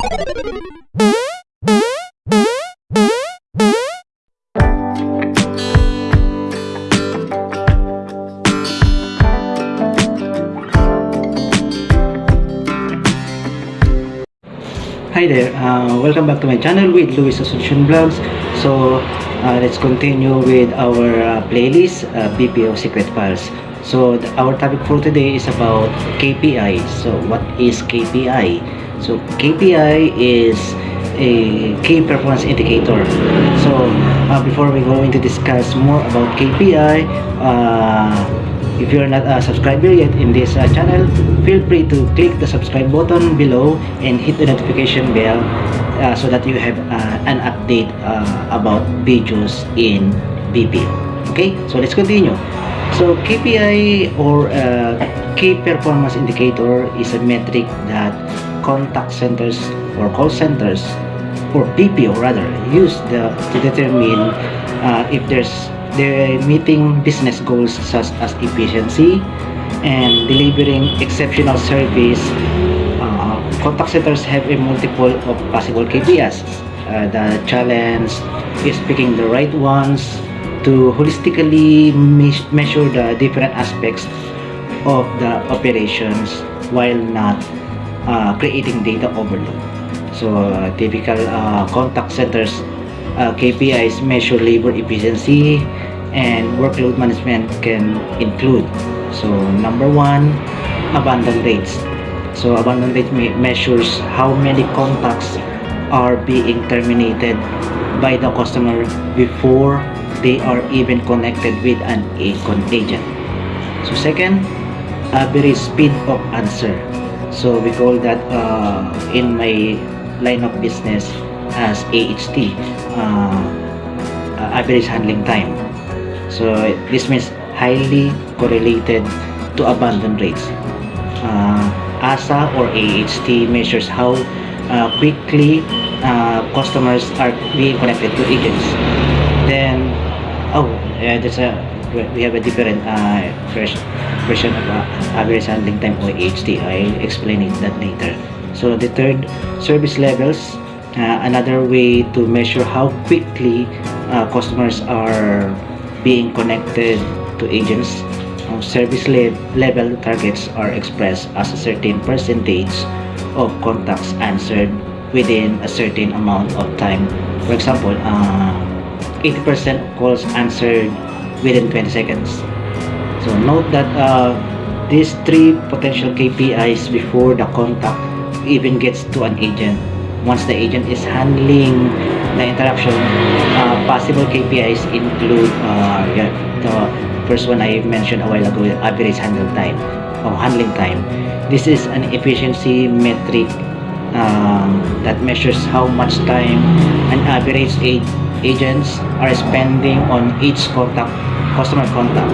Hi there, uh, welcome back to my channel with Luis Solution Vlogs. So, uh, let's continue with our uh, playlist, uh, BPO Secret Files. So, our topic for today is about KPI. So, what is KPI? So, KPI is a key performance indicator. So, uh, before we go into discuss more about KPI, uh, if you're not a subscriber yet in this uh, channel, feel free to click the subscribe button below and hit the notification bell uh, so that you have uh, an update uh, about videos in BPO. Okay, so let's continue. So KPI or key performance indicator is a metric that contact centers or call centers or BPO rather use the, to determine uh, if there's they're meeting business goals such as efficiency and delivering exceptional service. Uh, contact centers have a multiple of possible KPIs. Uh, the challenge is picking the right ones to holistically me- measure the different aspects of the operations while not uh, creating data overload. So, uh, typical uh, contact centers uh, KPIs measure labor efficiency and workload management can include. So, number one, abandon rates. So, abandon rate me- measures how many contacts are being terminated by the customer before they are even connected with an agent. So, second, average speed of answer. So, we call that uh, in my line of business as AHT, uh, uh, average handling time. So this means highly correlated to abandon rates. Uh, ASA or AHT measures how uh, quickly uh, customers are being connected to agents. Then, oh, uh, there's a we have a different uh, version of uh, average handling time or AHT. I'll explain it that later. So the third, service levels. Uh, another way to measure how quickly uh, customers are being connected to agents. Uh, service le- level targets are expressed as a certain percentage of contacts answered within a certain amount of time. For example, uh, 80% of calls answered within 20 seconds. So note that uh, these three potential KPIs before the contact even gets to an agent. Once the agent is handling the interaction, uh, possible KPIs include uh, yeah, the first one I mentioned a while ago, average handle time or handling time. This is an efficiency metric um, that measures how much time an average agents are spending on each contact, customer contact.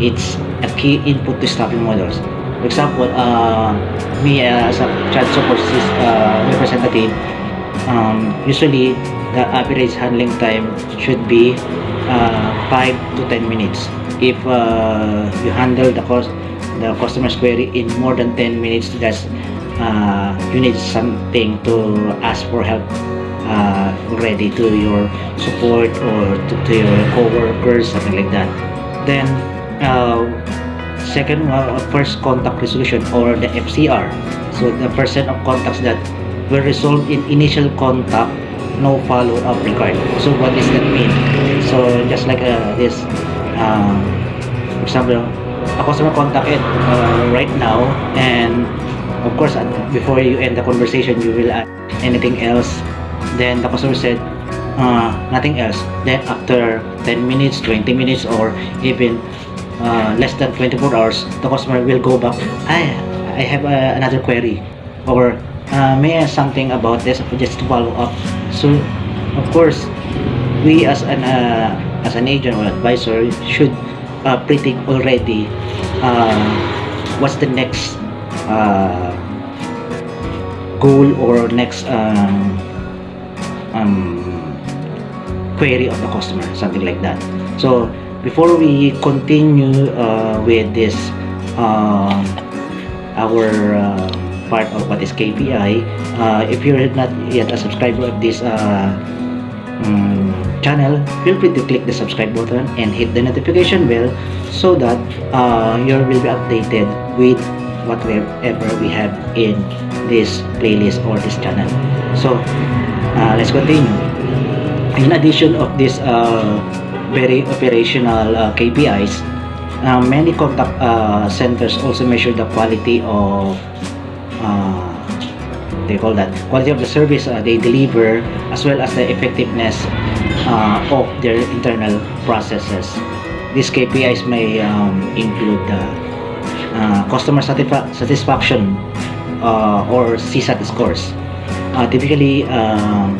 It's a key input to staffing models. For example, uh, me as a child support uh, representative, um, usually the average handling time should be uh, 5 to 10 minutes. If uh, you handle the cost, the customer's query in more than 10 minutes, that's uh, you need something to ask for help uh, to your support or to, to your co-workers, something like that. Then, uh, second uh, first contact resolution or the FCR. So the percent of contacts that were resolved in initial contact, no follow-up required. So what does that mean? So just like uh, this, um, for example, a customer contacted uh, right now and of course before you end the conversation you will add anything else. Then the customer said uh, nothing else. Then after 10 minutes 20 minutes or even uh, less than 24 hours the customer will go back I, I have uh, another query or uh, may I ask something about this just to follow up? So of course we as an uh, as an agent or advisor should uh, predict already what's the next uh, goal or next um, um, query of the customer something like that so before we continue uh, with this uh, our uh, part of what is KPI. Uh, if you're not yet a subscriber of this uh, um, channel, feel free to click the subscribe button and hit the notification bell so that uh, you will be updated with whatever we have in this playlist or this channel. So, uh, let's continue. In addition of this uh, very operational uh, KPIs, uh, many contact uh, centers also measure the quality of uh, they call that quality of the service uh, they deliver as well as the effectiveness uh, of their internal processes these KPIs may um, include the uh, customer satisfa satisfaction uh, or CSAT scores. Uh, typically um,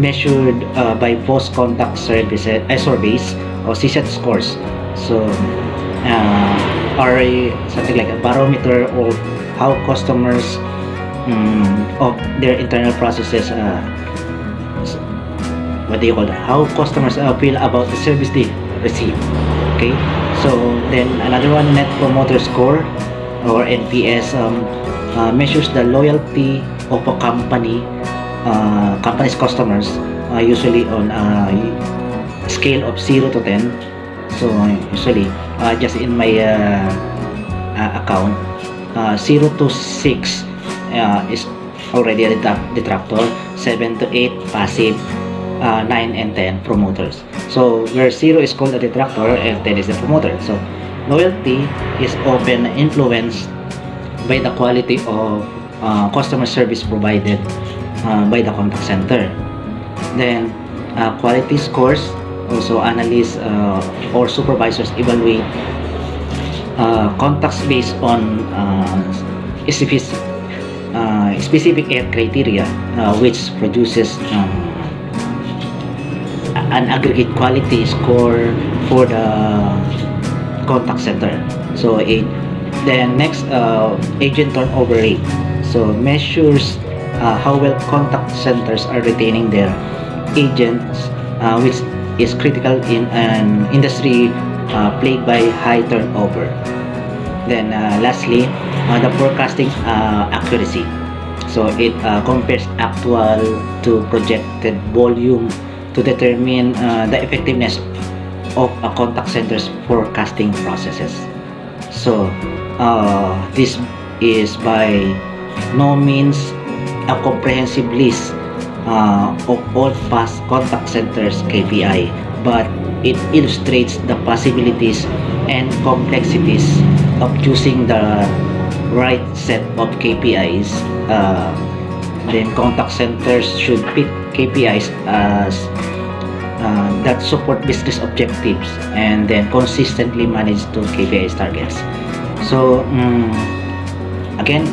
measured uh, by post-contact services uh, surveys or CSAT scores. So uh, are something like a barometer of how customers um, of their internal processes uh, what do you call that? How customers uh, feel about the service they receive. Okay? So then another one net promoter score or nps um, uh, measures the loyalty of a company uh, company's customers uh, usually on a scale of 0 to 10 so usually uh, just in my uh, uh, account uh, 0 to 6 uh, is already a detractor 7 to 8 passive uh, 9 and 10 promoters. So where 0 is called a detractor and 10 is the promoter. So loyalty is often influenced by the quality of uh, customer service provided uh, by the contact center. Then uh, quality scores also analysts uh, or supervisors evaluate uh, contacts based on uh, specific, uh, specific criteria uh, which produces um, an aggregate quality score for the contact center. So it then next uh, agent turnover rate so measures uh, how well contact centers are retaining their agents uh, which is critical in an industry uh, plagued by high turnover. Then uh, lastly, uh, the forecasting uh, accuracy. So it compares actual to projected volume to determine the effectiveness of a contact center's forecasting processes. So uh, this is by no means a comprehensive list uh, of all past contact centers KPI but it illustrates the possibilities and complexities of choosing the right set of KPIs uh, then contact centers should pick KPIs as uh, that support business objectives and then consistently manage to KPIs targets so um, again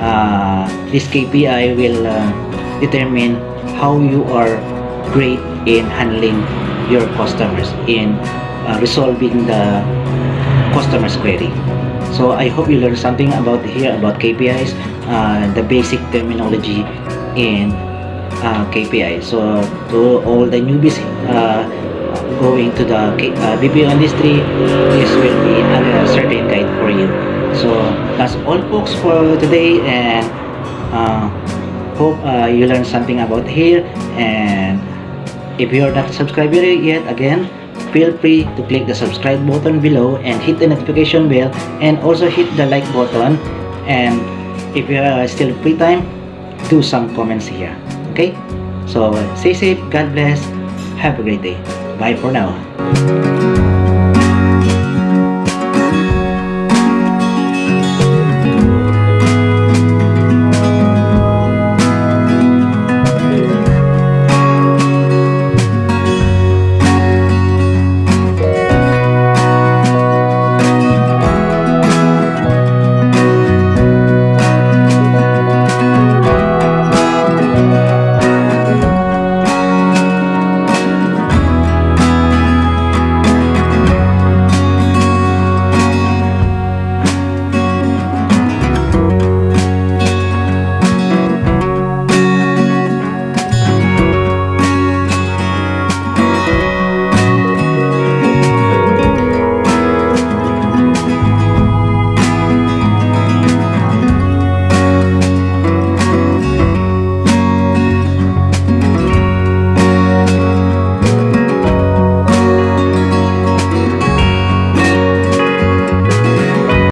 uh, this KPI will uh, determine how you are great in handling your customers in uh, resolving the customer's query. So I hope you learned something about here about KPIs uh, the basic terminology in uh, KPI so to all the newbies uh, going to the uh, BPO industry this will be a certain guide for you. So that's all folks for today and uh, hope uh, you learned something about here and if you're not subscribed yet again feel free to click the subscribe button below and hit the notification bell and also hit the like button and if you are still free time do some comments here okay? So stay safe god bless have a great day bye for now